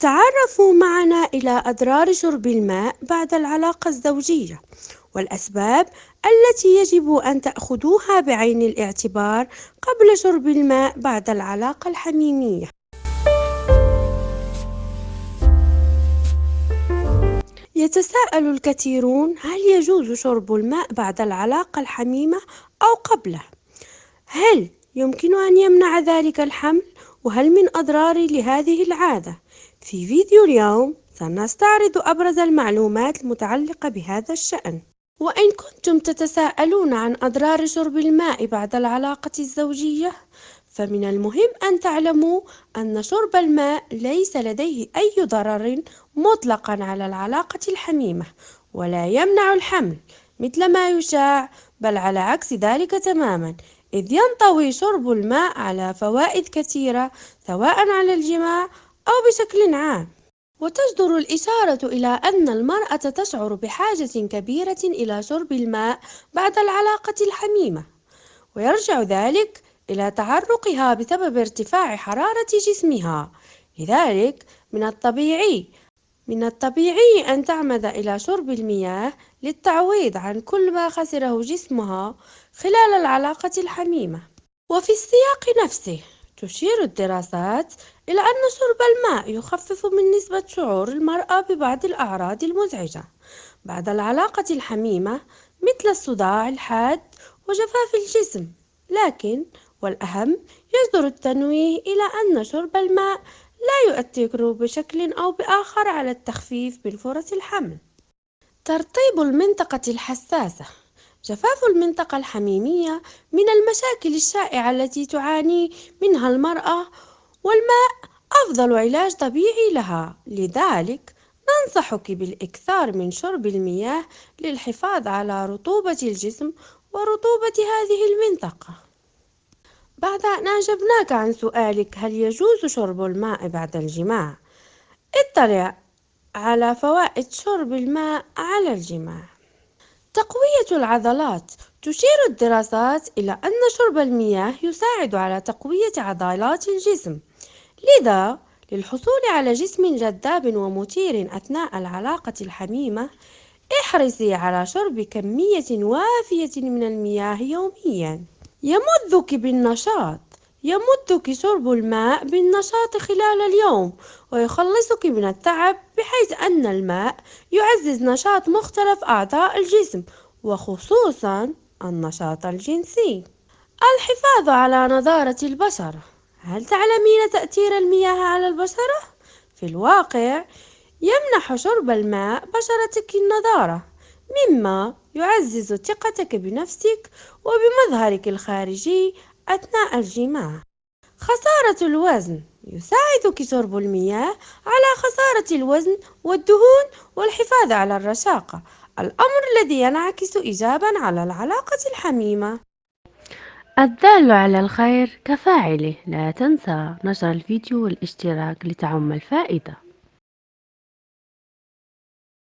تعرفوا معنا إلى أضرار شرب الماء بعد العلاقة الزوجية والأسباب التي يجب أن تأخذوها بعين الاعتبار قبل شرب الماء بعد العلاقة الحميمية يتساءل الكثيرون هل يجوز شرب الماء بعد العلاقة الحميمة أو قبله؟ هل يمكن أن يمنع ذلك الحمل؟ وهل من أضرار لهذه العادة؟ في فيديو اليوم سنستعرض أبرز المعلومات المتعلقة بهذا الشأن. وإن كنتم تتساءلون عن أضرار شرب الماء بعد العلاقة الزوجية فمن المهم أن تعلموا أن شرب الماء ليس لديه أي ضرر مطلقا على العلاقة الحميمة ولا يمنع الحمل مثل ما يشاع بل على عكس ذلك تماما إذ ينطوي شرب الماء على فوائد كثيرة سواء على الجماع أو بشكل عام. وتصدر الإشارة إلى أن المرأة تشعر بحاجة كبيرة إلى شرب الماء بعد العلاقة الحميمة ويرجع ذلك إلى تعرقها بسبب ارتفاع حرارة جسمها. لذلك من الطبيعي من الطبيعي أن تعمد إلى شرب المياه للتعويض عن كل ما خسره جسمها خلال العلاقة الحميمة. وفي السياق نفسه تشير الدراسات إلى أن شرب الماء يخفف من نسبة شعور المرأة ببعض الأعراض المزعجة. بعد العلاقة الحميمة مثل الصداع الحاد وجفاف الجسم. لكن والأهم يصدر التنويه إلى أن شرب الماء لا يؤثر بشكل أو بآخر على التخفيف من فرص الحمل. ترطيب المنطقة الحساسة. جفاف المنطقة الحميمية من المشاكل الشائعة التي تعاني منها المرأة والماء أفضل علاج طبيعي لها. لذلك ننصحك بالإكثار من شرب المياه للحفاظ على رطوبة الجسم ورطوبة هذه المنطقة. بعد أن أجبناك عن سؤالك هل يجوز شرب الماء بعد الجماع؟ اطلع على فوائد شرب الماء على الجماع. تقوية العضلات. تشير الدراسات إلى أن شرب المياه يساعد على تقوية عضلات الجسم. لذا للحصول على جسم جذاب ومثير أثناء العلاقة الحميمة احرصي على شرب كمية وافية من المياه يوميا. يمدك بالنشاط. يمدك شرب الماء بالنشاط خلال اليوم ويخلصك من التعب بحيث أن الماء يعزز نشاط مختلف أعضاء الجسم وخصوصا النشاط الجنسي الحفاظ على نضارة البشرة هل تعلمين تأثير المياه على البشرة؟ في الواقع يمنح شرب الماء بشرتك النضارة مما يعزز ثقتك بنفسك وبمظهرك الخارجي أثناء الجماع. خسارة الوزن. يساعدك شرب المياه على خسارة الوزن والدهون والحفاظ على الرشاقة. الأمر الذي ينعكس إيجابا على العلاقة الحميمة. الدال على الخير كفاعله. لا تنسى نشر الفيديو والاشتراك لتعم الفائدة.